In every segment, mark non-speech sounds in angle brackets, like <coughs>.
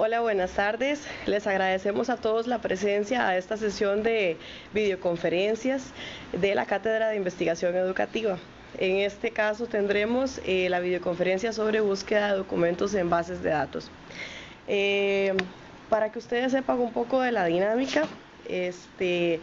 Hola, buenas tardes. Les agradecemos a todos la presencia a esta sesión de videoconferencias de la Cátedra de Investigación Educativa. En este caso tendremos eh, la videoconferencia sobre búsqueda de documentos en bases de datos. Eh, para que ustedes sepan un poco de la dinámica, este,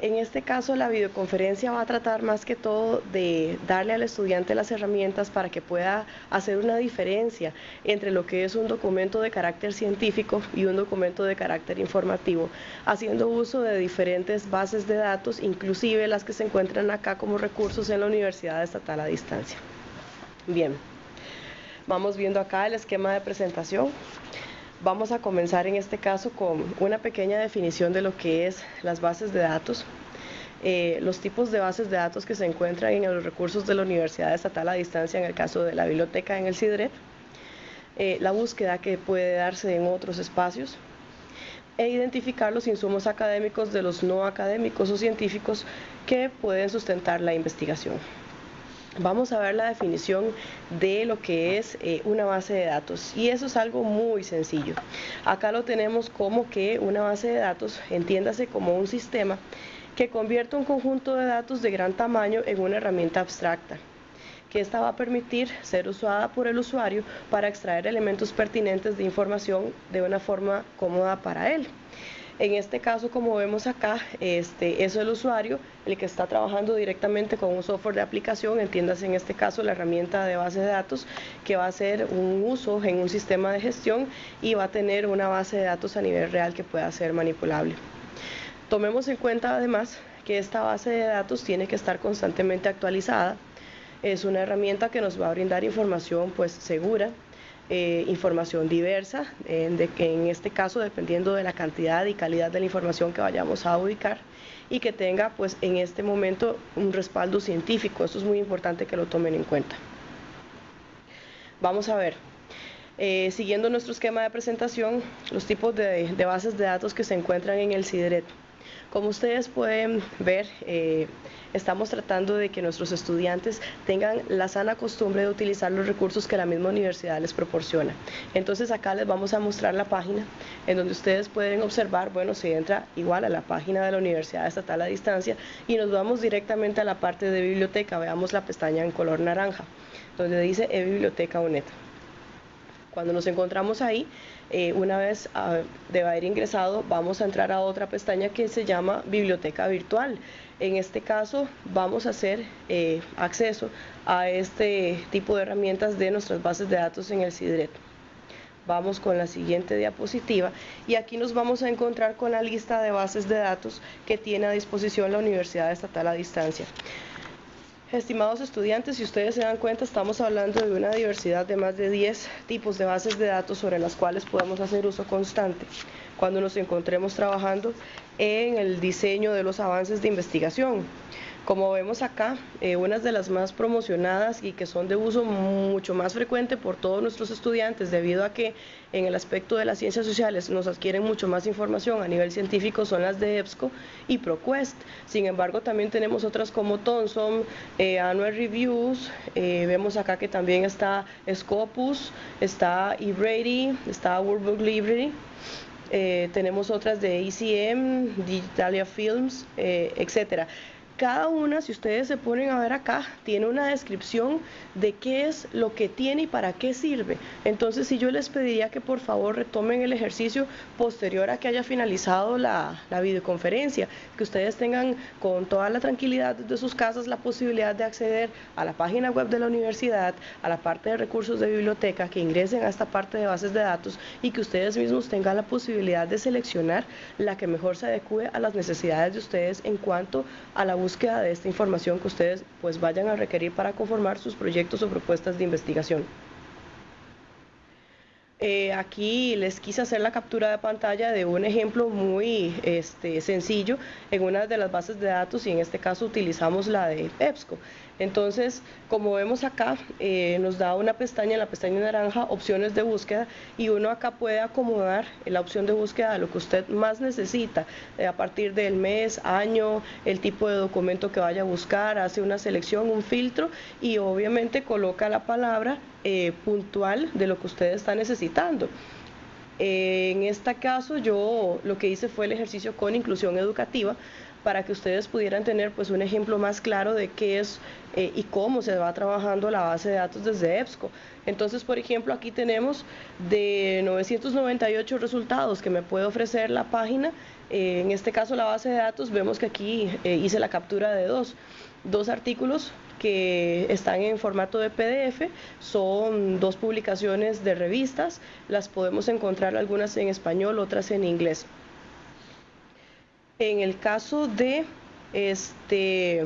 en este caso, la videoconferencia va a tratar más que todo de darle al estudiante las herramientas para que pueda hacer una diferencia entre lo que es un documento de carácter científico y un documento de carácter informativo, haciendo uso de diferentes bases de datos, inclusive las que se encuentran acá como recursos en la Universidad Estatal a Distancia. Bien, vamos viendo acá el esquema de presentación. Vamos a comenzar en este caso con una pequeña definición de lo que es las bases de datos. Eh, los tipos de bases de datos que se encuentran en los recursos de la Universidad Estatal a distancia, en el caso de la biblioteca en el CIDRET, eh, la búsqueda que puede darse en otros espacios, e identificar los insumos académicos de los no académicos o científicos que pueden sustentar la investigación. Vamos a ver la definición de lo que es eh, una base de datos y eso es algo muy sencillo. Acá lo tenemos como que una base de datos, entiéndase como un sistema que convierte un conjunto de datos de gran tamaño en una herramienta abstracta que esta va a permitir ser usada por el usuario para extraer elementos pertinentes de información de una forma cómoda para él. En este caso, como vemos acá, este, es el usuario el que está trabajando directamente con un software de aplicación, entiéndase en este caso la herramienta de base de datos, que va a hacer un uso en un sistema de gestión y va a tener una base de datos a nivel real que pueda ser manipulable. Tomemos en cuenta además que esta base de datos tiene que estar constantemente actualizada. Es una herramienta que nos va a brindar información pues segura, eh, información diversa, de en este caso dependiendo de la cantidad y calidad de la información que vayamos a ubicar y que tenga pues en este momento un respaldo científico, eso es muy importante que lo tomen en cuenta. Vamos a ver, eh, siguiendo nuestro esquema de presentación, los tipos de, de, bases de datos que se encuentran en el CIDRET. Como ustedes pueden ver, eh, estamos tratando de que nuestros estudiantes tengan la sana costumbre de utilizar los recursos que la misma universidad les proporciona. Entonces acá les vamos a mostrar la página en donde ustedes pueden observar, bueno, se entra igual a la página de la Universidad Estatal a Distancia y nos vamos directamente a la parte de biblioteca, veamos la pestaña en color naranja, donde dice e-biblioteca UNED. Cuando nos encontramos ahí, eh, una vez ah, de haber ingresado, vamos a entrar a otra pestaña que se llama Biblioteca Virtual. En este caso, vamos a hacer eh, acceso a este tipo de herramientas de nuestras bases de datos en el CIDRET. Vamos con la siguiente diapositiva y aquí nos vamos a encontrar con la lista de bases de datos que tiene a disposición la Universidad Estatal a Distancia. Estimados estudiantes, si ustedes se dan cuenta, estamos hablando de una diversidad de más de 10 tipos de bases de datos sobre las cuales podemos hacer uso constante cuando nos encontremos trabajando en el diseño de los avances de investigación. Como vemos acá, eh, unas de las más promocionadas y que son de uso mucho más frecuente por todos nuestros estudiantes debido a que en el aspecto de las ciencias sociales nos adquieren mucho más información a nivel científico son las de EBSCO y ProQuest. Sin embargo, también tenemos otras como Thomson, eh, Annual Reviews, eh, vemos acá que también está Scopus, está eBrady, está World Book Library. tenemos otras de ECM, Digitalia Films, etcétera. Cada una, si ustedes se ponen a ver acá, tiene una descripción de qué es lo que tiene y para qué sirve. Entonces, si yo les pediría que por favor retomen el ejercicio posterior a que haya finalizado la, videoconferencia, que ustedes tengan con toda la tranquilidad de sus casas la posibilidad de acceder a la página web de la universidad, a la parte de recursos de biblioteca, que ingresen a esta parte de bases de datos y que ustedes mismos tengan la posibilidad de seleccionar la que mejor se adecue a las necesidades de ustedes en cuanto a la búsqueda de esta información que ustedes pues vayan a requerir para conformar sus proyectos o propuestas de investigación. Eh, aquí les quise hacer la captura de pantalla de un ejemplo muy este, sencillo en una de las bases de datos y en este caso utilizamos la de EBSCO. Entonces, como vemos acá, eh, nos da una pestaña, en la pestaña naranja, opciones de búsqueda y uno acá puede acomodar la opción de búsqueda a lo que usted más necesita, eh, a partir del mes, año, el tipo de documento que vaya a buscar, hace una selección, un filtro y obviamente coloca la palabra eh, puntual de lo que usted está necesitando. en este caso yo lo que hice fue el ejercicio con inclusión educativa para que ustedes pudieran tener pues un ejemplo más claro de qué es eh, y cómo se va trabajando la base de datos desde EBSCO. Entonces, por ejemplo, aquí tenemos de 998 resultados que me puede ofrecer la página. Eh, en este caso, la base de datos, vemos que aquí eh, hice la captura de dos, dos artículos que están en formato de PDF, son dos publicaciones de revistas, las podemos encontrar algunas en español, otras en inglés. En el caso de este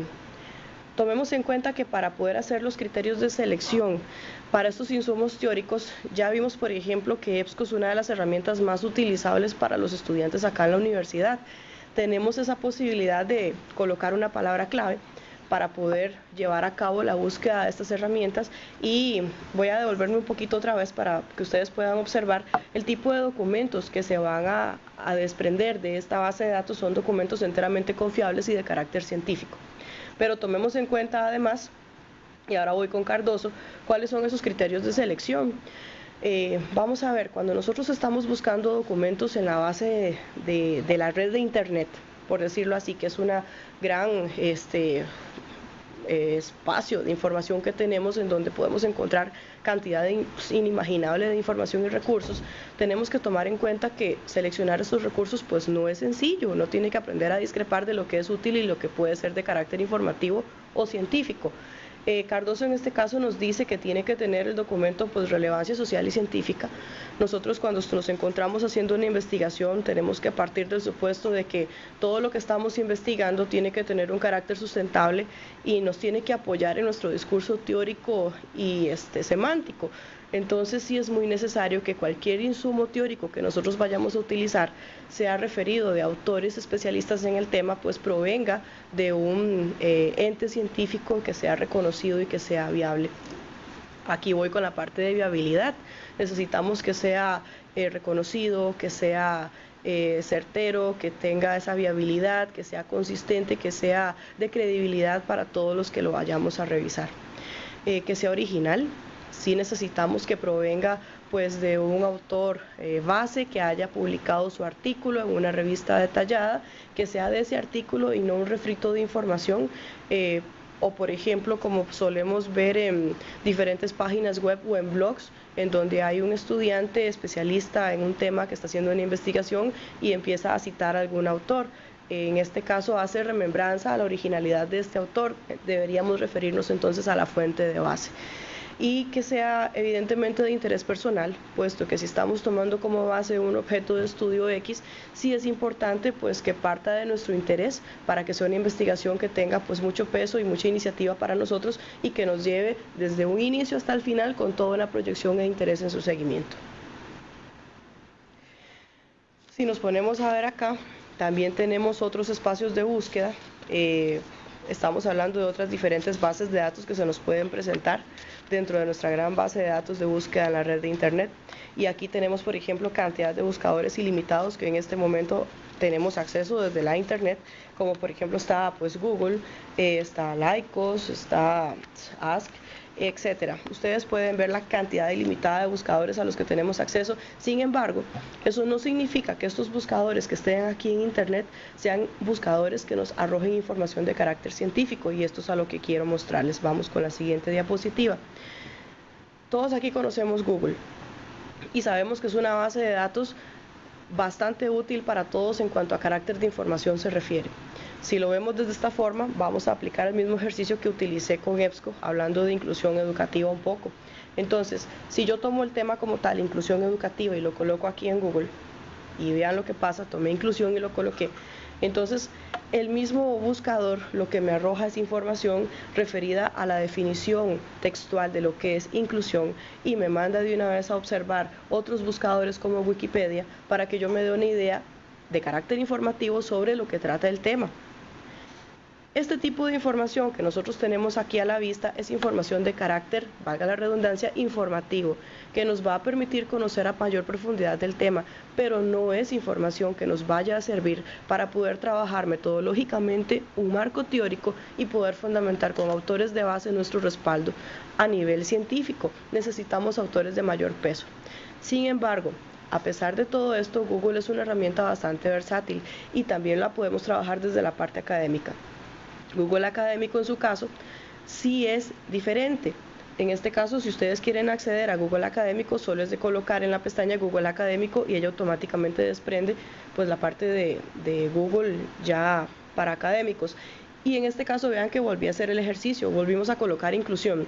tomemos en cuenta que para poder hacer los criterios de selección para estos insumos teóricos, ya vimos, por ejemplo, que EBSCO es una de las herramientas más utilizables para los estudiantes acá en la universidad. Tenemos esa posibilidad de colocar una palabra clave para poder llevar a cabo la búsqueda de estas herramientas y voy a devolverme un poquito otra vez para que ustedes puedan observar el tipo de documentos que se van a, desprender de esta base de datos son documentos enteramente confiables y de carácter científico. Pero tomemos en cuenta además, y ahora voy con Cardoso, cuáles son esos criterios de selección. Eh, vamos a ver, cuando nosotros estamos buscando documentos en la base de, de la red de Internet, por decirlo así, que es una gran este, espacio de información que tenemos en donde podemos encontrar cantidad inimaginable de información y recursos, tenemos que tomar en cuenta que seleccionar estos recursos pues no es sencillo, uno tiene que aprender a discrepar de lo que es útil y lo que puede ser de carácter informativo o científico. Eh, Cardoso en este caso nos dice que tiene que tener el documento pues relevancia social y científica. Nosotros cuando nos encontramos haciendo una investigación tenemos que partir del supuesto de que todo lo que estamos investigando tiene que tener un carácter sustentable y nos tiene que apoyar en nuestro discurso teórico y este, semántico. Entonces sí es muy necesario que cualquier insumo teórico que nosotros vayamos a utilizar sea referido de autores especialistas en el tema, pues provenga de un eh, ente científico que sea reconocido y que sea viable. Aquí voy con la parte de viabilidad. Necesitamos que sea eh, reconocido, que sea eh, certero, que tenga esa viabilidad, que sea consistente, que sea de credibilidad para todos los que lo vayamos a revisar. que sea original, sí necesitamos que provenga pues de un autor eh, base que haya publicado su artículo en una revista detallada, que sea de ese artículo y no un refrito de información. Eh, o por ejemplo, como solemos ver en diferentes páginas web o en blogs, en donde hay un estudiante especialista en un tema que está haciendo una investigación y empieza a citar a algún autor. En este caso hace remembranza a la originalidad de este autor. Deberíamos referirnos entonces a la fuente de base y que sea evidentemente de interés personal, puesto que si estamos tomando como base un objeto de estudio X, sí es importante pues que parta de nuestro interés para que sea una investigación que tenga pues mucho peso y mucha iniciativa para nosotros y que nos lleve desde un inicio hasta el final con toda una proyección e interés en su seguimiento. Si nos ponemos a ver acá, también tenemos otros espacios de búsqueda. Eh, estamos hablando de otras diferentes bases de datos que se nos pueden presentar dentro de nuestra gran base de datos de búsqueda en la red de Internet. Y aquí tenemos, por ejemplo, cantidad de buscadores ilimitados que en este momento tenemos acceso desde la Internet, como por ejemplo está pues Google, eh, está Lycos, está Ask, etcétera. Ustedes pueden ver la cantidad ilimitada de buscadores a los que tenemos acceso. Sin embargo, eso no significa que estos buscadores que estén aquí en Internet sean buscadores que nos arrojen información de carácter científico y esto es a lo que quiero mostrarles. Vamos con la siguiente diapositiva. Todos aquí conocemos Google y sabemos que es una base de datos bastante útil para todos en cuanto a carácter de información se refiere. Si lo vemos desde esta forma, vamos a aplicar el mismo ejercicio que utilicé con EBSCO, hablando de inclusión educativa un poco. Entonces, si yo tomo el tema como tal, inclusión educativa, y lo coloco aquí en Google, y vean lo que pasa, tomé inclusión y lo coloqué, entonces el mismo buscador lo que me arroja es información referida a la definición textual de lo que es inclusión y me manda de una vez a observar otros buscadores como Wikipedia para que yo me dé una idea de carácter informativo sobre lo que trata el tema. Este tipo de información que nosotros tenemos aquí a la vista es información de carácter, valga la redundancia, informativo, que nos va a permitir conocer a mayor profundidad del tema, pero no es información que nos vaya a servir para poder trabajar metodológicamente un marco teórico y poder fundamentar con autores de base nuestro respaldo a nivel científico. Necesitamos autores de mayor peso. Sin embargo, A pesar de todo esto, Google es una herramienta bastante versátil y también la podemos trabajar desde la parte académica. Google Académico en su caso sí es diferente. En este caso, si ustedes quieren acceder a Google Académico, solo es de colocar en la pestaña Google Académico y ella automáticamente desprende pues la parte de, de Google ya para académicos. Y en este caso vean que volví a hacer el ejercicio, volvimos a colocar inclusión.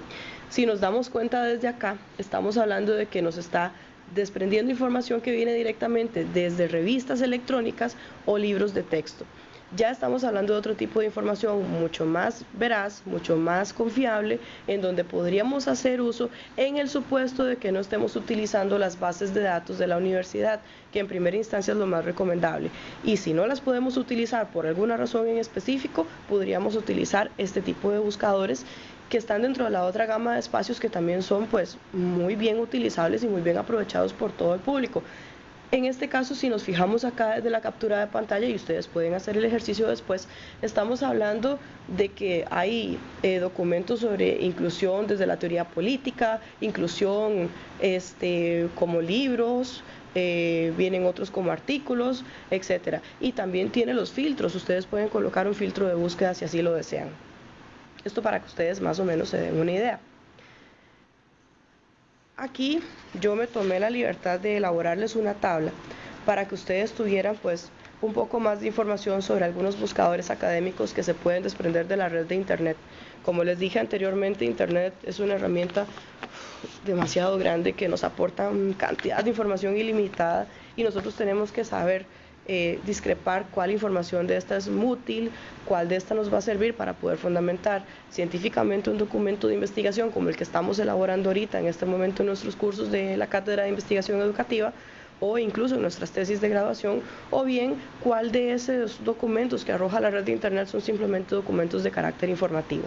Si nos damos cuenta desde acá, estamos hablando de que nos está desprendiendo información que viene directamente desde revistas electrónicas o libros de texto ya estamos hablando de otro tipo de información mucho más veraz, mucho más confiable, en donde podríamos hacer uso en el supuesto de que no estemos utilizando las bases de datos de la universidad, que en primera instancia es lo más recomendable. Y si no las podemos utilizar por alguna razón en específico, podríamos utilizar este tipo de buscadores que están dentro de la otra gama de espacios que también son pues muy bien utilizables y muy bien aprovechados por todo el público. En este caso, si nos fijamos acá desde la captura de pantalla y ustedes pueden hacer el ejercicio después, estamos hablando de que hay eh, documentos sobre inclusión desde la teoría política, inclusión este, como libros, eh, vienen otros como artículos, etcétera. Y también tiene los filtros, ustedes pueden colocar un filtro de búsqueda si así lo desean. Esto para que ustedes más o menos se den una idea. Aquí yo me tomé la libertad de elaborarles una tabla para que ustedes tuvieran pues un poco más de información sobre algunos buscadores académicos que se pueden desprender de la red de Internet. Como les dije anteriormente, Internet es una herramienta demasiado grande que nos aporta cantidad de información ilimitada y nosotros tenemos que saber eh, discrepar cuál información de esta es útil, cuál de esta nos va a servir para poder fundamentar científicamente un documento de investigación como el que estamos elaborando ahorita en este momento en nuestros cursos de la Cátedra de Investigación Educativa o incluso en nuestras tesis de graduación, o bien cuál de esos documentos que arroja la red de Internet son simplemente documentos de carácter informativo.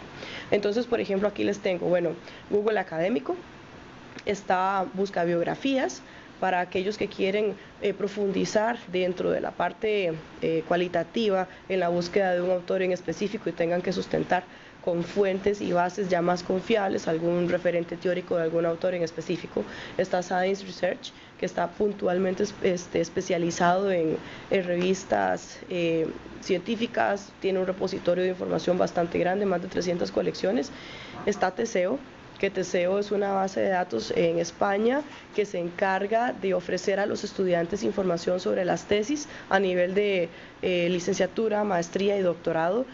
Entonces, por ejemplo, aquí les tengo, bueno, Google Académico, está busca biografías, para aquellos que quieren eh, profundizar dentro de la parte eh, cualitativa en la búsqueda de un autor en específico y tengan que sustentar con fuentes y bases ya más confiables, algún referente teórico de algún autor en específico. Está Science Research, que está puntualmente este, especializado en, revistas eh, científicas, tiene un repositorio de información bastante grande, más de 300 colecciones. Está Teseo, que Teseo es una base de datos en España que se encarga de ofrecer a los estudiantes información sobre las tesis a nivel de eh, licenciatura, maestría y doctorado.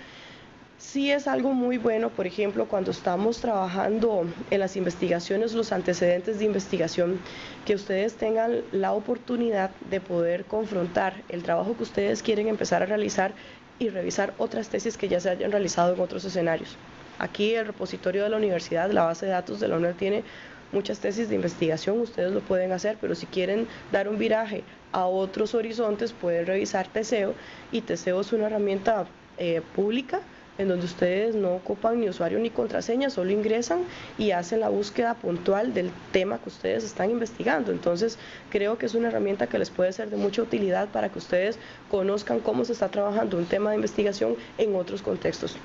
Sí es algo muy bueno, por ejemplo, cuando estamos trabajando en las investigaciones, los antecedentes de investigación, que ustedes tengan la oportunidad de poder confrontar el trabajo que ustedes quieren empezar a realizar y revisar otras tesis que ya se hayan realizado en otros escenarios. Aquí el repositorio de la universidad, la base de datos de la UNED tiene muchas tesis de investigación, ustedes lo pueden hacer, pero si quieren dar un viraje a otros horizontes, pueden revisar Teseo y Teseo es una herramienta eh, pública en donde ustedes no ocupan ni usuario ni contraseña, solo ingresan y hacen la búsqueda puntual del tema que ustedes están investigando. Entonces, creo que es una herramienta que les puede ser de mucha utilidad para que ustedes conozcan cómo se está trabajando un tema de investigación en otros contextos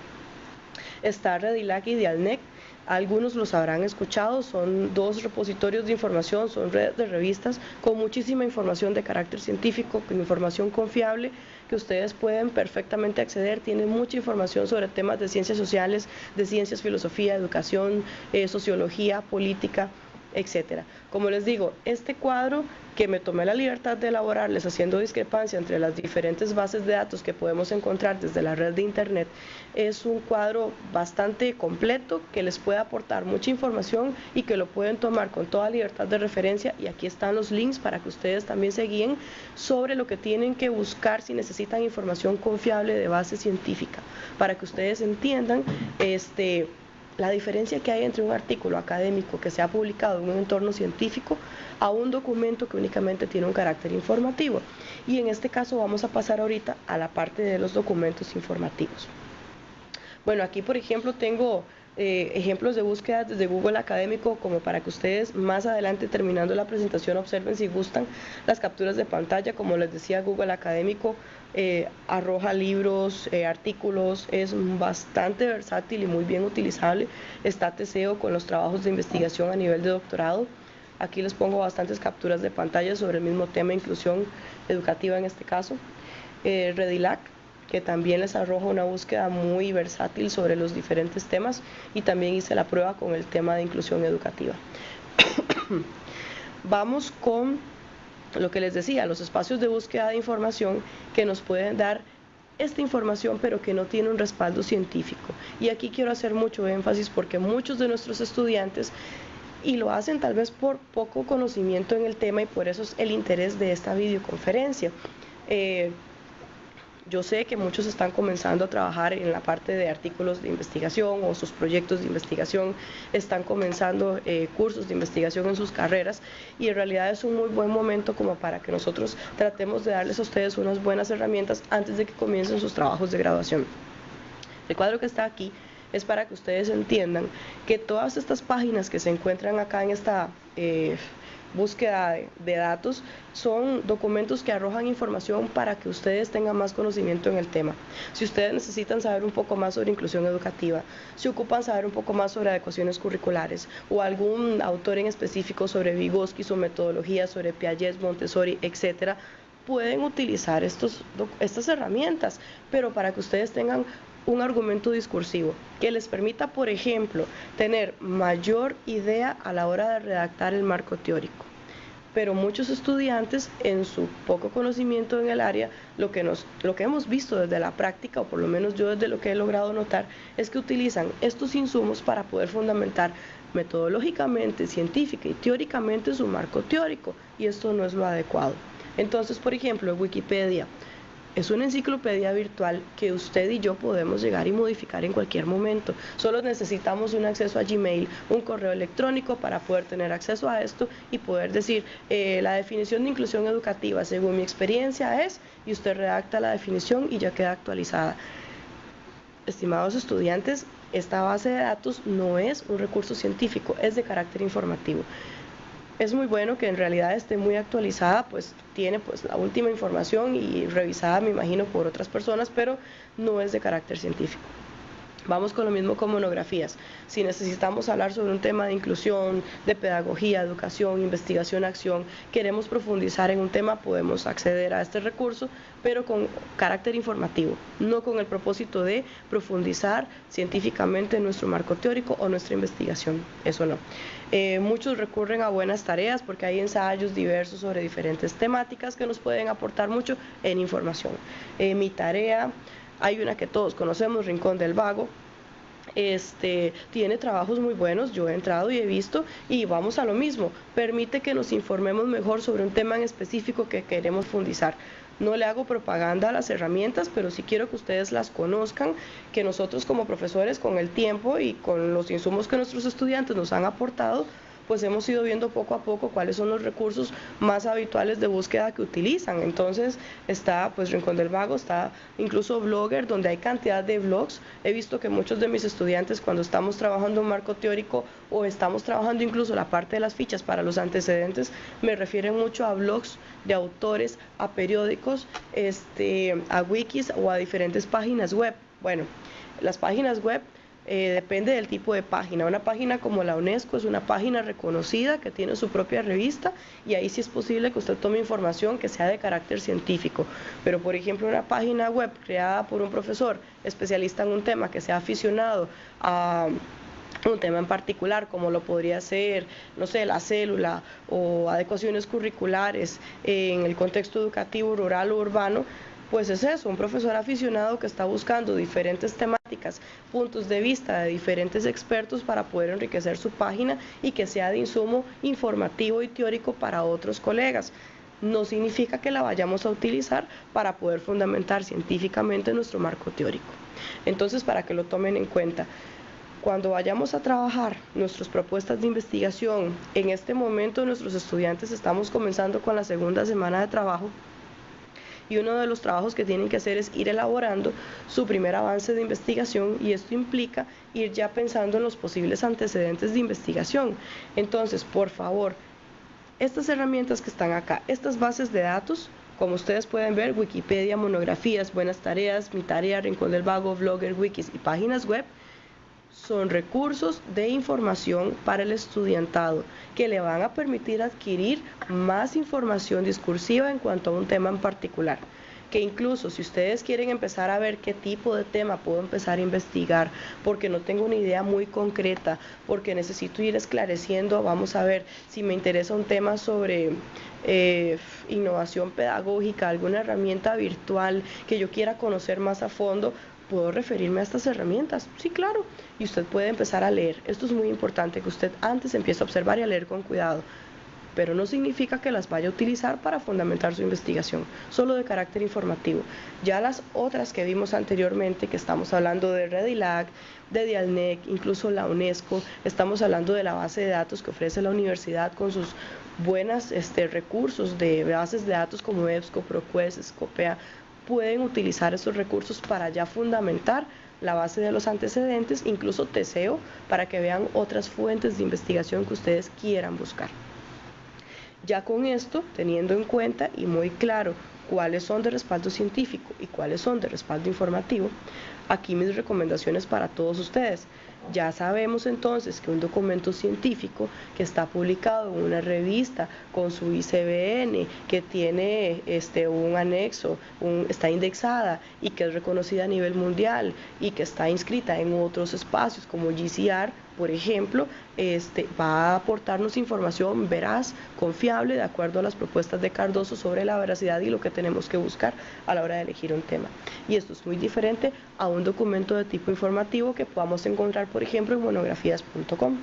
está Redilac y Dialnec. Algunos los habrán escuchado, son dos repositorios de información, son redes de revistas con muchísima información de carácter científico, con información confiable que ustedes pueden perfectamente acceder. Tienen mucha información sobre temas de ciencias sociales, de ciencias, filosofía, educación, eh, sociología, política etcétera. Como les digo, este cuadro que me tomé la libertad de elaborarles haciendo discrepancia entre las diferentes bases de datos que podemos encontrar desde la red de Internet, es un cuadro bastante completo que les puede aportar mucha información y que lo pueden tomar con toda libertad de referencia y aquí están los links para que ustedes también se guíen sobre lo que tienen que buscar si necesitan información confiable de base científica, para que ustedes entiendan este la diferencia que hay entre un artículo académico que se ha publicado en un entorno científico a un documento que únicamente tiene un carácter informativo. Y en este caso vamos a pasar ahorita a la parte de los documentos informativos. Bueno, aquí por ejemplo tengo eh, ejemplos de búsqueda desde Google Académico como para que ustedes más adelante terminando la presentación observen si gustan las capturas de pantalla. Como les decía, Google Académico eh, arroja libros, eh, artículos, es bastante versátil y muy bien utilizable. Está Teseo con los trabajos de investigación a nivel de doctorado. Aquí les pongo bastantes capturas de pantalla sobre el mismo tema, inclusión educativa en este caso. Eh, Redilac, que también les arroja una búsqueda muy versátil sobre los diferentes temas y también hice la prueba con el tema de inclusión educativa. <coughs> Vamos con lo que les decía, los espacios de búsqueda de información que nos pueden dar esta información pero que no tiene un respaldo científico. Y aquí quiero hacer mucho énfasis porque muchos de nuestros estudiantes y lo hacen tal vez por poco conocimiento en el tema y por eso es el interés de esta videoconferencia. Eh, yo sé que muchos están comenzando a trabajar en la parte de artículos de investigación o sus proyectos de investigación, están comenzando eh, cursos de investigación en sus carreras y en realidad es un muy buen momento como para que nosotros tratemos de darles a ustedes unas buenas herramientas antes de que comiencen sus trabajos de graduación. El cuadro que está aquí es para que ustedes entiendan que todas estas páginas que se encuentran acá en esta... Eh, búsqueda de, datos, son documentos que arrojan información para que ustedes tengan más conocimiento en el tema. Si ustedes necesitan saber un poco más sobre inclusión educativa, si ocupan saber un poco más sobre adecuaciones curriculares o algún autor en específico sobre Vygotsky, su metodología, sobre Piaget, Montessori, etcétera, pueden utilizar estos, estas herramientas, pero para que ustedes tengan un argumento discursivo que les permita, por ejemplo, tener mayor idea a la hora de redactar el marco teórico. Pero muchos estudiantes, en su poco conocimiento en el área, lo que, nos, lo que hemos visto desde la práctica, o por lo menos yo desde lo que he logrado notar, es que utilizan estos insumos para poder fundamentar metodológicamente, científica y teóricamente su marco teórico, y esto no es lo adecuado. Entonces, por ejemplo, en Wikipedia, es una enciclopedia virtual que usted y yo podemos llegar y modificar en cualquier momento. Solo necesitamos un acceso a Gmail, un correo electrónico para poder tener acceso a esto y poder decir eh, la definición de inclusión educativa según mi experiencia es y usted redacta la definición y ya queda actualizada. Estimados estudiantes, esta base de datos no es un recurso científico, es de carácter informativo es muy bueno que en realidad esté muy actualizada, pues tiene pues la última información y revisada, me imagino, por otras personas, pero no es de carácter científico. Vamos con lo mismo con monografías. Si necesitamos hablar sobre un tema de inclusión, de pedagogía, educación, investigación, acción, queremos profundizar en un tema, podemos acceder a este recurso, pero con carácter informativo, no con el propósito de profundizar científicamente en nuestro marco teórico o nuestra investigación. Eso no. Eh, muchos recurren a buenas tareas porque hay ensayos diversos sobre diferentes temáticas que nos pueden aportar mucho en información. Eh, mi tarea hay una que todos conocemos, Rincón del Vago, este, tiene trabajos muy buenos, yo he entrado y he visto, y vamos a lo mismo, permite que nos informemos mejor sobre un tema en específico que queremos fundizar. No le hago propaganda a las herramientas, pero sí quiero que ustedes las conozcan, que nosotros como profesores con el tiempo y con los insumos que nuestros estudiantes nos han aportado, pues hemos ido viendo poco a poco cuáles son los recursos más habituales de búsqueda que utilizan. Entonces está pues Rincón del Vago, está incluso Blogger, donde hay cantidad de blogs. He visto que muchos de mis estudiantes cuando estamos trabajando un marco teórico o estamos trabajando incluso la parte de las fichas para los antecedentes, me refieren mucho a blogs de autores, a periódicos, este, a wikis o a diferentes páginas web. Bueno, las páginas web eh, depende del tipo de página. Una página como la UNESCO es una página reconocida que tiene su propia revista y ahí sí es posible que usted tome información que sea de carácter científico. Pero por ejemplo una página web creada por un profesor especialista en un tema que sea aficionado a un tema en particular, como lo podría ser, no sé, la célula o adecuaciones curriculares en el contexto educativo rural o urbano, pues es eso, un profesor aficionado que está buscando diferentes temáticas, puntos de vista de diferentes expertos para poder enriquecer su página y que sea de insumo informativo y teórico para otros colegas. No significa que la vayamos a utilizar para poder fundamentar científicamente nuestro marco teórico. Entonces, para que lo tomen en cuenta, cuando vayamos a trabajar nuestras propuestas de investigación, en este momento nuestros estudiantes estamos comenzando con la segunda semana de trabajo y uno de los trabajos que tienen que hacer es ir elaborando su primer avance de investigación y esto implica ir ya pensando en los posibles antecedentes de investigación. Entonces, por favor, estas herramientas que están acá, estas bases de datos, como ustedes pueden ver, Wikipedia, monografías, buenas tareas, mi tarea, Rincón del Vago, Blogger, Wikis y páginas web, son recursos de información para el estudiantado que le van a permitir adquirir más información discursiva en cuanto a un tema en particular. Que incluso si ustedes quieren empezar a ver qué tipo de tema puedo empezar a investigar, porque no tengo una idea muy concreta, porque necesito ir esclareciendo, vamos a ver si me interesa un tema sobre eh, innovación pedagógica, alguna herramienta virtual que yo quiera conocer más a fondo, ¿Puedo referirme a estas herramientas? Sí, claro. Y usted puede empezar a leer. Esto es muy importante, que usted antes empiece a observar y a leer con cuidado pero no significa que las vaya a utilizar para fundamentar su investigación, solo de carácter informativo. Ya las otras que vimos anteriormente, que estamos hablando de Redilac, de Dialnec, incluso la UNESCO, estamos hablando de la base de datos que ofrece la universidad con sus buenos este, recursos de bases de datos como EBSCO, ProQuest, Scopea, pueden utilizar esos recursos para ya fundamentar la base de los antecedentes, incluso TESEO, para que vean otras fuentes de investigación que ustedes quieran buscar. Ya con esto, teniendo en cuenta y muy claro cuáles son de respaldo científico y cuáles son de respaldo informativo, aquí mis recomendaciones para todos ustedes. Ya sabemos entonces que un documento científico que está publicado en una revista con su ICBN, que tiene este, un anexo, está indexada y que es reconocida a nivel mundial y que está inscrita en otros espacios como GCR, por ejemplo, este, va a aportarnos información veraz, confiable, de acuerdo a las propuestas de Cardoso sobre la veracidad y lo que tenemos que buscar a la hora de elegir un tema. Y esto es muy diferente a un documento de tipo informativo que podamos encontrar, por ejemplo, en monografías.com.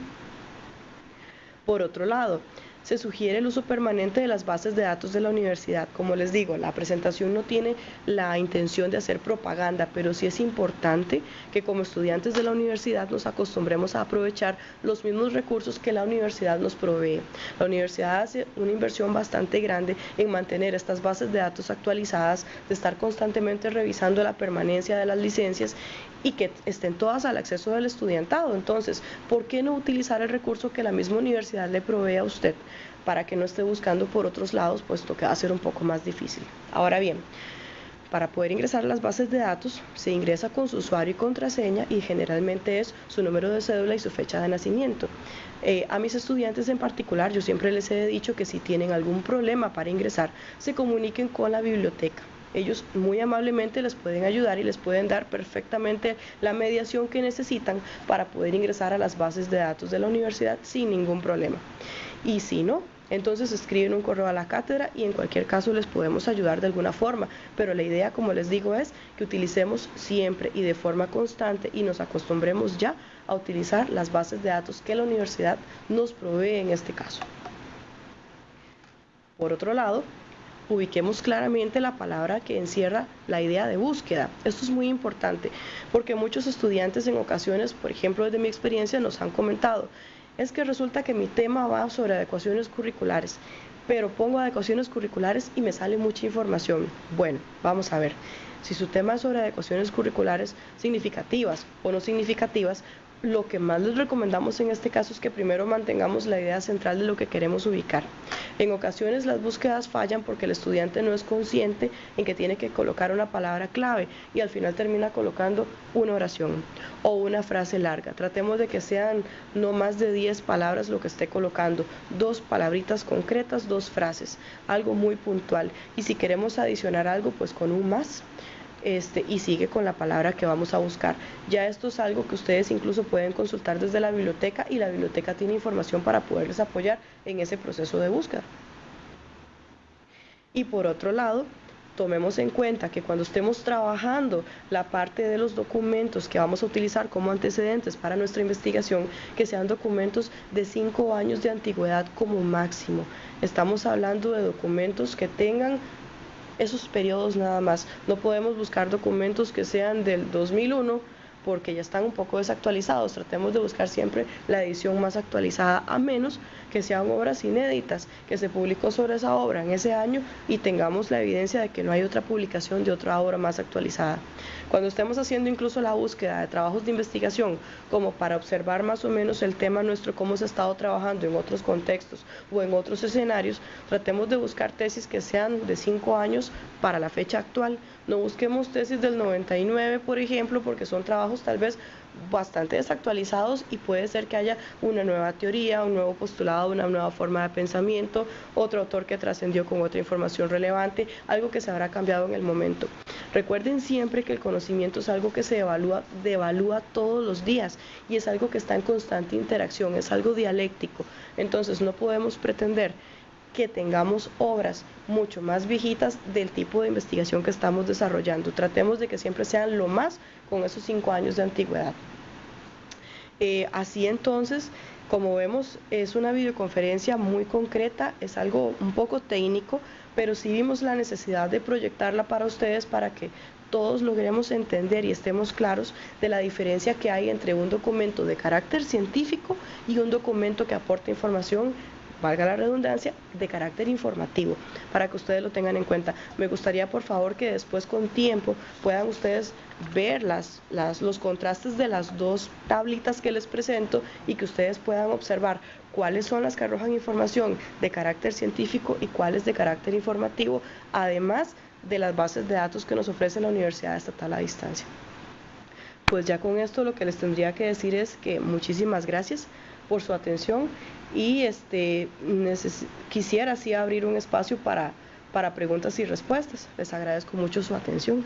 Por otro lado, se sugiere el uso permanente de las bases de datos de la universidad. Como les digo, la presentación no tiene la intención de hacer propaganda, pero sí es importante que como estudiantes de la universidad nos acostumbremos a aprovechar los mismos recursos que la universidad nos provee. La universidad hace una inversión bastante grande en mantener estas bases de datos actualizadas, de estar constantemente revisando la permanencia de las licencias y que estén todas al acceso del estudiantado. Entonces, ¿por qué no utilizar el recurso que la misma universidad le provee a usted para que no esté buscando por otros lados, puesto que va a ser un poco más difícil? Ahora bien, para poder ingresar a las bases de datos, se ingresa con su usuario y contraseña y generalmente es su número de cédula y su fecha de nacimiento. Eh, a mis estudiantes en particular, yo siempre les he dicho que si tienen algún problema para ingresar, se comuniquen con la biblioteca ellos muy amablemente les pueden ayudar y les pueden dar perfectamente la mediación que necesitan para poder ingresar a las bases de datos de la universidad sin ningún problema. Y si no, entonces escriben un correo a la cátedra y en cualquier caso les podemos ayudar de alguna forma. Pero la idea, como les digo, es que utilicemos siempre y de forma constante y nos acostumbremos ya a utilizar las bases de datos que la universidad nos provee en este caso. Por otro lado, ubiquemos claramente la palabra que encierra la idea de búsqueda. Esto es muy importante porque muchos estudiantes en ocasiones, por ejemplo desde mi experiencia, nos han comentado, es que resulta que mi tema va sobre adecuaciones curriculares, pero pongo adecuaciones curriculares y me sale mucha información. Bueno, vamos a ver. Si su tema es sobre adecuaciones curriculares significativas o no significativas, lo que más les recomendamos en este caso es que primero mantengamos la idea central de lo que queremos ubicar. En ocasiones las búsquedas fallan porque el estudiante no es consciente en que tiene que colocar una palabra clave y al final termina colocando una oración o una frase larga. Tratemos de que sean no más de 10 palabras lo que esté colocando, dos palabritas concretas, dos frases, algo muy puntual. Y si queremos adicionar algo, pues con un más este, y sigue con la palabra que vamos a buscar. Ya esto es algo que ustedes incluso pueden consultar desde la biblioteca y la biblioteca tiene información para poderles apoyar en ese proceso de búsqueda. Y por otro lado, tomemos en cuenta que cuando estemos trabajando la parte de los documentos que vamos a utilizar como antecedentes para nuestra investigación, que sean documentos de cinco años de antigüedad como máximo. Estamos hablando de documentos que tengan esos periodos nada más. No podemos buscar documentos que sean del 2001 porque ya están un poco desactualizados. Tratemos de buscar siempre la edición más actualizada, a menos que sean obras inéditas, que se publicó sobre esa obra en ese año y tengamos la evidencia de que no hay otra publicación de otra obra más actualizada. Cuando estemos haciendo incluso la búsqueda de trabajos de investigación, como para observar más o menos el tema nuestro, cómo se ha estado trabajando en otros contextos o en otros escenarios, tratemos de buscar tesis que sean de cinco años para la fecha actual. No busquemos tesis del 99, por ejemplo, porque son trabajos tal vez bastante desactualizados y puede ser que haya una nueva teoría, un nuevo postulado, una nueva forma de pensamiento, otro autor que trascendió con otra información relevante, algo que se habrá cambiado en el momento. Recuerden siempre que el conocimiento es algo que se evalúa, devalúa todos los días y es algo que está en constante interacción, es algo dialéctico. Entonces no podemos pretender que tengamos obras mucho más viejitas del tipo de investigación que estamos desarrollando. Tratemos de que siempre sean lo más con esos cinco años de antigüedad. Eh, así entonces, como vemos, es una videoconferencia muy concreta, es algo un poco técnico, pero sí vimos la necesidad de proyectarla para ustedes para que todos logremos entender y estemos claros de la diferencia que hay entre un documento de carácter científico y un documento que aporta información valga la redundancia, de carácter informativo, para que ustedes lo tengan en cuenta. Me gustaría, por favor, que después con tiempo puedan ustedes ver las, los contrastes de las dos tablitas que les presento y que ustedes puedan observar cuáles son las que arrojan información de carácter científico y cuáles de carácter informativo, además de las bases de datos que nos ofrece la Universidad Estatal a Distancia. Pues ya con esto lo que les tendría que decir es que muchísimas gracias por su atención y este, quisiera así abrir un espacio para, para preguntas y respuestas. Les agradezco mucho su atención.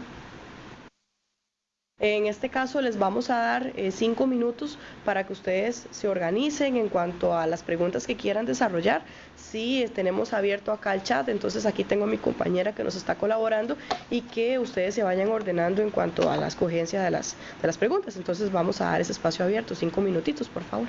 En este caso les vamos a dar eh, cinco minutos para que ustedes se organicen en cuanto a las preguntas que quieran desarrollar. Sí, tenemos abierto acá el chat, entonces aquí tengo a mi compañera que nos está colaborando y que ustedes se vayan ordenando en cuanto a la escogencia de las, de las preguntas. Entonces vamos a dar ese espacio abierto, cinco minutitos, por favor.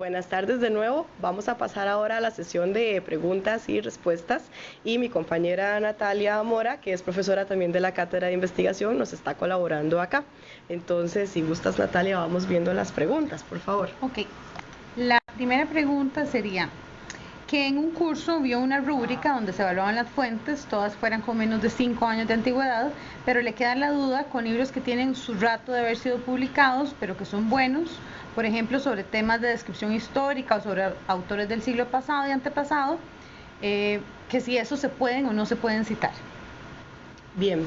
Buenas tardes de nuevo. Vamos a pasar ahora a la sesión de preguntas y respuestas y mi compañera Natalia Mora, que es profesora también de la Cátedra de Investigación, nos está colaborando acá. Entonces, si gustas Natalia, vamos viendo las preguntas, por favor. Ok. La primera pregunta sería, que en un curso vio una rúbrica donde se evaluaban las fuentes, todas fueran con menos de 5 años de antigüedad, pero le queda la duda con libros que tienen su rato de haber sido publicados, pero que son buenos, por ejemplo, sobre temas de descripción histórica o sobre autores del siglo pasado y antepasado, eh, que si eso se pueden o no se pueden citar. Bien,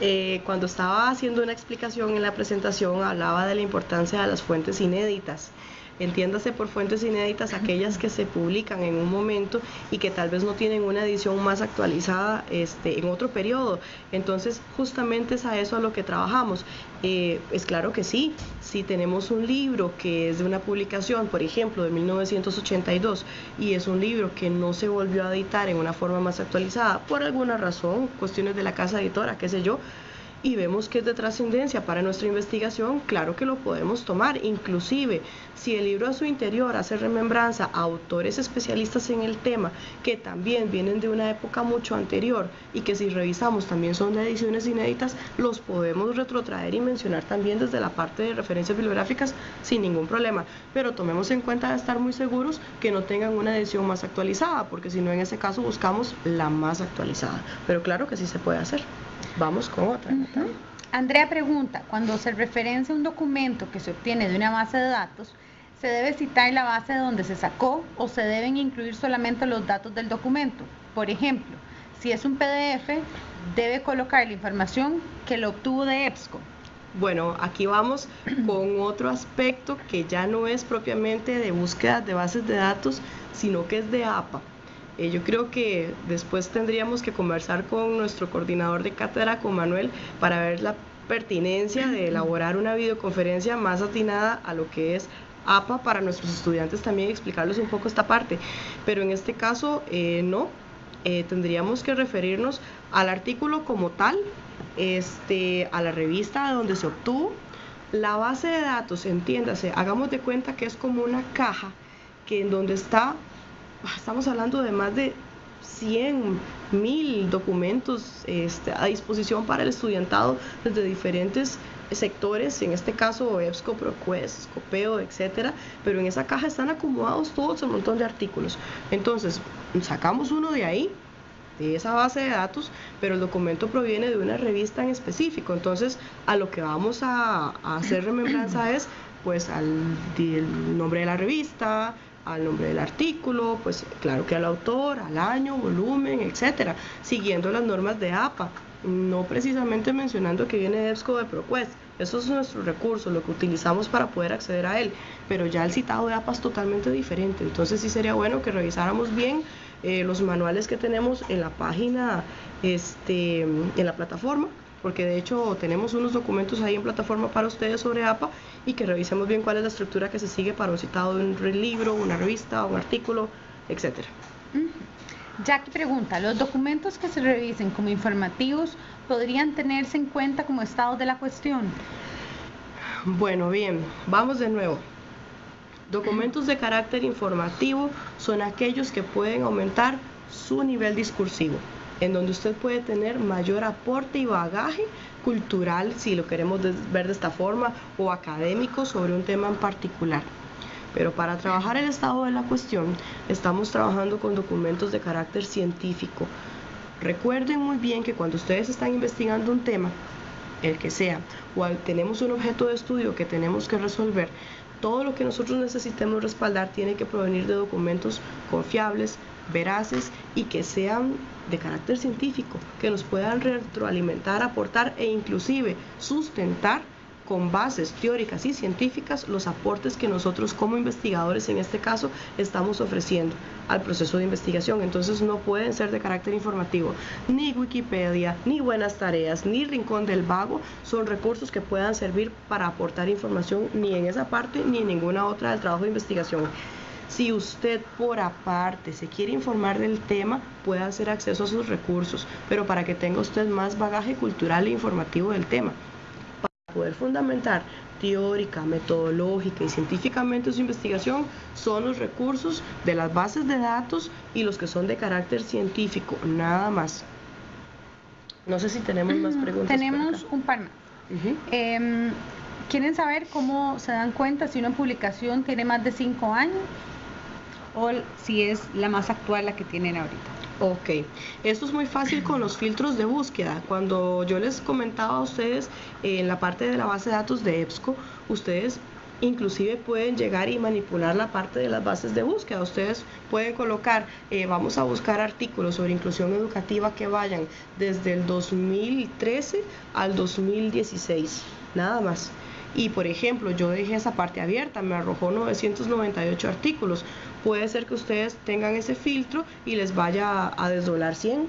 eh, cuando estaba haciendo una explicación en la presentación hablaba de la importancia de las fuentes inéditas. Entiéndase por fuentes inéditas aquellas que se publican en un momento y que tal vez no tienen una edición más actualizada este, en otro periodo. Entonces, justamente es a eso a lo que trabajamos. Eh, es claro que sí, si tenemos un libro que es de una publicación, por ejemplo, de 1982, y es un libro que no se volvió a editar en una forma más actualizada, por alguna razón, cuestiones de la casa editora, qué sé yo, y vemos que es de trascendencia para nuestra investigación, claro que lo podemos tomar. Inclusive, si el libro a su interior hace remembranza a autores especialistas en el tema, que también vienen de una época mucho anterior y que si revisamos también son de ediciones inéditas, los podemos retrotraer y mencionar también desde la parte de referencias bibliográficas sin ningún problema. Pero tomemos en cuenta de estar muy seguros que no tengan una edición más actualizada, porque si no en ese caso buscamos la más actualizada. Pero claro que sí se puede hacer. Vamos con otra. Andrea pregunta, cuando se referencia un documento que se obtiene de una base de datos, ¿se debe citar la base de donde se sacó o se deben incluir solamente los datos del documento? Por ejemplo, si es un PDF, debe colocar la información que lo obtuvo de EBSCO. Bueno, aquí vamos con otro aspecto que ya no es propiamente de búsqueda de bases de datos, sino que es de APA. Eh, yo creo que después tendríamos que conversar con nuestro coordinador de cátedra, con Manuel, para ver la pertinencia de elaborar una videoconferencia más atinada a lo que es APA para nuestros estudiantes también explicarles un poco esta parte. Pero en este caso eh, no, eh, tendríamos que referirnos al artículo como tal, este, a la revista donde se obtuvo. La base de datos, entiéndase, hagamos de cuenta que es como una caja que en donde está estamos hablando de más de 100 mil documentos este, a disposición para el estudiantado desde diferentes sectores, en este caso EBSCO, ProQuest, Scopeo, etcétera, pero en esa caja están acomodados todos un montón de artículos. Entonces, sacamos uno de ahí, de esa base de datos, pero el documento proviene de una revista en específico. Entonces, a lo que vamos a, hacer remembranza es pues al nombre de la revista, al nombre del artículo, pues claro que al autor, al año, volumen, etcétera, siguiendo las normas de APA, no precisamente mencionando que viene de EBSCO de ProQuest, Eso es nuestro recurso, lo que utilizamos para poder acceder a él. Pero ya el citado de APA es totalmente diferente. Entonces sí sería bueno que revisáramos bien eh, los manuales que tenemos en la página, este, en la plataforma, porque de hecho tenemos unos documentos ahí en plataforma para ustedes sobre APA y que revisemos bien cuál es la estructura que se sigue para un citado de un libro, una revista, un artículo, etcétera. Jackie pregunta, ¿los documentos que se revisen como informativos podrían tenerse en cuenta como estado de la cuestión? Bueno, bien, vamos de nuevo. Documentos de carácter informativo son aquellos que pueden aumentar su nivel discursivo, en donde usted puede tener mayor aporte y bagaje cultural, si lo queremos ver de esta forma, o académico sobre un tema en particular. Pero para trabajar el estado de la cuestión, estamos trabajando con documentos de carácter científico. Recuerden muy bien que cuando ustedes están investigando un tema, el que sea, o tenemos un objeto de estudio que tenemos que resolver, todo lo que nosotros necesitemos respaldar tiene que provenir de documentos confiables, veraces y que sean de carácter científico, que nos puedan retroalimentar, aportar e inclusive sustentar con bases teóricas y científicas los aportes que nosotros como investigadores en este caso estamos ofreciendo al proceso de investigación. Entonces no pueden ser de carácter informativo. Ni Wikipedia, ni Buenas Tareas, ni Rincón del Vago son recursos que puedan servir para aportar información ni en esa parte ni en ninguna otra del trabajo de investigación. Si usted por aparte se quiere informar del tema, puede hacer acceso a sus recursos, pero para que tenga usted más bagaje cultural e informativo del tema poder fundamentar teórica, metodológica y científicamente su investigación son los recursos de las bases de datos y los que son de carácter científico, nada más. No sé si tenemos más preguntas. Tenemos un par más. Em, ¿Quieren saber cómo se dan cuenta si una publicación tiene más de cinco años o si es la más actual la que tienen ahorita? Ok, esto es muy fácil con los filtros de búsqueda. Cuando yo les comentaba a ustedes en la parte de la base de datos de EBSCO, ustedes inclusive pueden llegar y manipular la parte de las bases de búsqueda. Ustedes pueden colocar, eh, vamos a buscar artículos sobre inclusión educativa que vayan desde el 2013 al 2016, nada más. Y por ejemplo, yo dejé esa parte abierta, me arrojó 998 artículos. Puede ser que ustedes tengan ese filtro y les vaya a, desdoblar 100,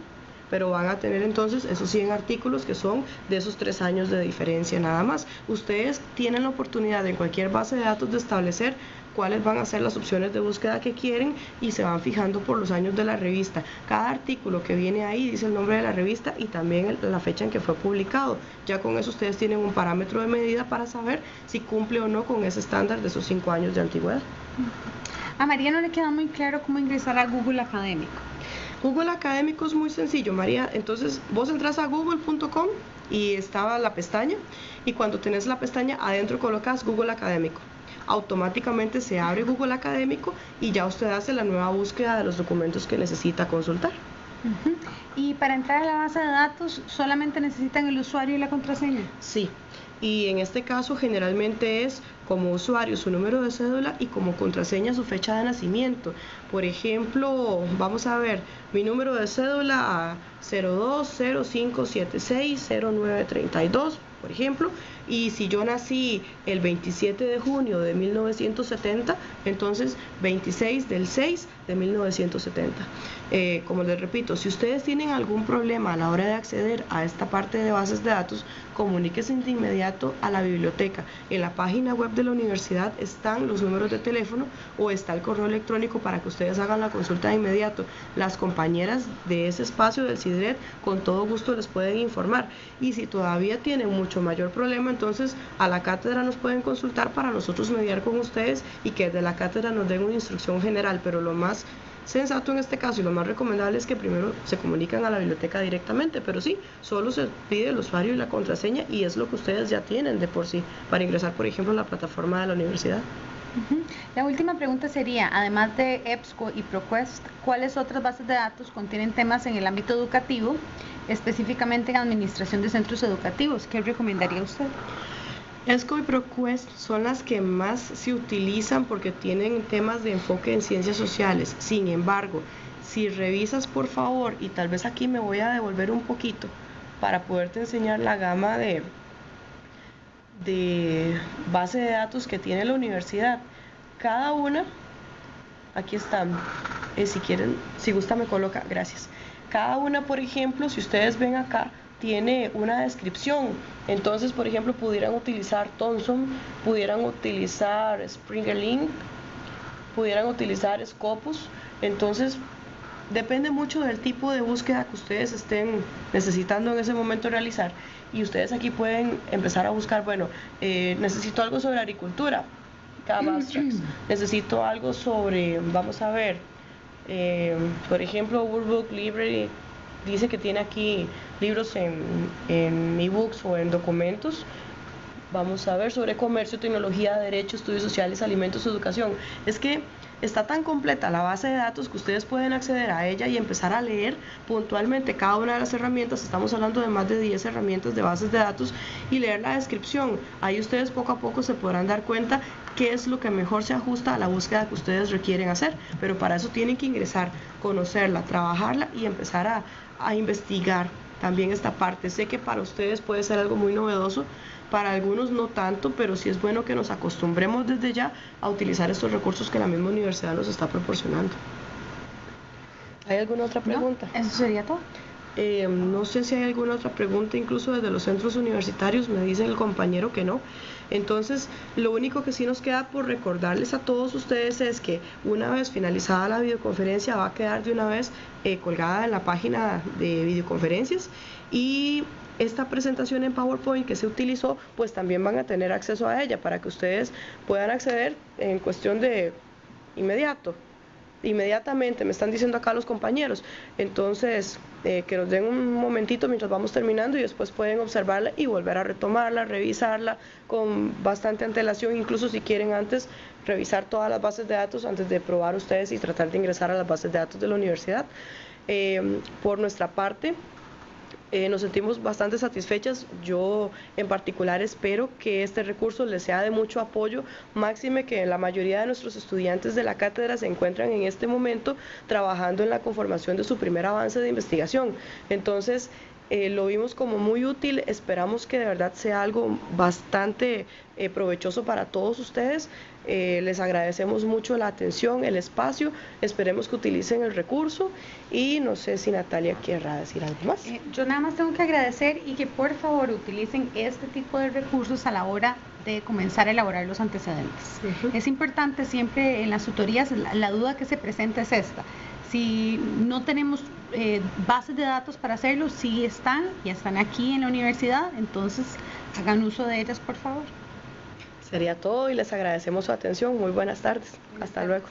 pero van a tener entonces esos 100 artículos que son de esos tres años de diferencia nada más. Ustedes tienen la oportunidad en cualquier base de datos de establecer cuáles van a ser las opciones de búsqueda que quieren y se van fijando por los años de la revista. Cada artículo que viene ahí dice el nombre de la revista y también la fecha en que fue publicado. Ya con eso ustedes tienen un parámetro de medida para saber si cumple o no con ese estándar de esos cinco años de antigüedad. A María no le queda muy claro cómo ingresar a Google Académico. Google Académico es muy sencillo, María. Entonces, vos entras a google.com y estaba la pestaña y cuando tenés la pestaña adentro colocas Google Académico automáticamente se abre Google Académico y ya usted hace la nueva búsqueda de los documentos que necesita consultar. Y para entrar a la base de datos solamente necesitan el usuario y la contraseña. Sí, y en este caso generalmente es como usuario su número de cédula y como contraseña su fecha de nacimiento. Por ejemplo, vamos a ver mi número de cédula a 0205760932, por ejemplo, y si yo nací el 27 de junio de 1970, entonces 26 del 6 de 1970. Eh, como les repito, si ustedes tienen algún problema a la hora de acceder a esta parte de bases de datos, comuníquense de inmediato a la biblioteca. En la página web de la universidad están los números de teléfono o está el correo electrónico para que ustedes hagan la consulta de inmediato. Las compañeras de ese espacio del CIDRED con todo gusto les pueden informar. Y si todavía tienen mucho mayor problema, entonces a la cátedra nos pueden consultar para nosotros mediar con ustedes y que de la cátedra nos den una instrucción general, pero lo más sensato en este caso y lo más recomendable es que primero se comunican a la biblioteca directamente, pero sí, solo se pide el usuario y la contraseña y es lo que ustedes ya tienen de por sí para ingresar, por ejemplo, a la plataforma de la universidad. La última pregunta sería, además de EBSCO y ProQuest, ¿cuáles otras bases de datos contienen temas en el ámbito educativo, específicamente en administración de centros educativos? ¿Qué recomendaría usted? ESCO y ProQuest son las que más se utilizan porque tienen temas de enfoque en ciencias sociales. Sin embargo, si revisas por favor, y tal vez aquí me voy a devolver un poquito para poderte enseñar la gama de, de base de datos que tiene la universidad. Cada una, aquí están, eh, si quieren, si gusta me coloca, gracias. Cada una, por ejemplo, si ustedes ven acá, tiene una descripción. Entonces, por ejemplo, pudieran utilizar Thomson, pudieran utilizar Springer Link, pudieran utilizar Scopus. Entonces, depende mucho del tipo de búsqueda que ustedes estén necesitando en ese momento realizar. Y ustedes aquí pueden empezar a buscar, bueno, eh, necesito algo sobre agricultura, necesito algo sobre, vamos a ver, eh, por ejemplo, World Book Library dice que tiene aquí libros en, en ebooks o en documentos. Vamos a ver sobre comercio, tecnología, derecho, estudios sociales, alimentos, educación. Es que está tan completa la base de datos que ustedes pueden acceder a ella y empezar a leer puntualmente cada una de las herramientas. Estamos hablando de más de 10 herramientas de bases de datos y leer la descripción. Ahí ustedes poco a poco se podrán dar cuenta qué es lo que mejor se ajusta a la búsqueda que ustedes requieren hacer. Pero para eso tienen que ingresar, conocerla, trabajarla y empezar a, a investigar también esta parte. Sé que para ustedes puede ser algo muy novedoso, para algunos no tanto, pero sí es bueno que nos acostumbremos desde ya a utilizar estos recursos que la misma universidad nos está proporcionando. ¿Hay alguna otra pregunta? eso sería todo. Eh, no sé si hay alguna otra pregunta, incluso desde los centros universitarios, me dice el compañero que no. Entonces, lo único que sí nos queda por recordarles a todos ustedes es que una vez finalizada la videoconferencia va a quedar de una vez eh, colgada en la página de videoconferencias y esta presentación en PowerPoint que se utilizó, pues también van a tener acceso a ella para que ustedes puedan acceder en cuestión de inmediato inmediatamente, me están diciendo acá los compañeros. Entonces, eh, que nos den un momentito mientras vamos terminando y después pueden observarla y volver a retomarla, revisarla con bastante antelación, incluso si quieren antes revisar todas las bases de datos antes de probar ustedes y tratar de ingresar a las bases de datos de la universidad. Eh, por nuestra parte, eh, nos sentimos bastante satisfechas. Yo en particular espero que este recurso les sea de mucho apoyo, máxime que la mayoría de nuestros estudiantes de la cátedra se encuentran en este momento trabajando en la conformación de su primer avance de investigación. Entonces, eh, lo vimos como muy útil, esperamos que de verdad sea algo bastante eh, provechoso para todos ustedes. Eh, les agradecemos mucho la atención, el espacio, esperemos que utilicen el recurso y no sé si Natalia quiera decir algo más. yo nada más tengo que agradecer y que por favor utilicen este tipo de recursos a la hora de comenzar a elaborar los antecedentes. Es importante siempre en las tutorías, la duda que se presenta es esta si no tenemos eh, bases de datos para hacerlo, sí están, y están aquí en la universidad, entonces hagan uso de ellas, por favor. Sería todo y les agradecemos su atención. Muy buenas tardes. Hasta luego.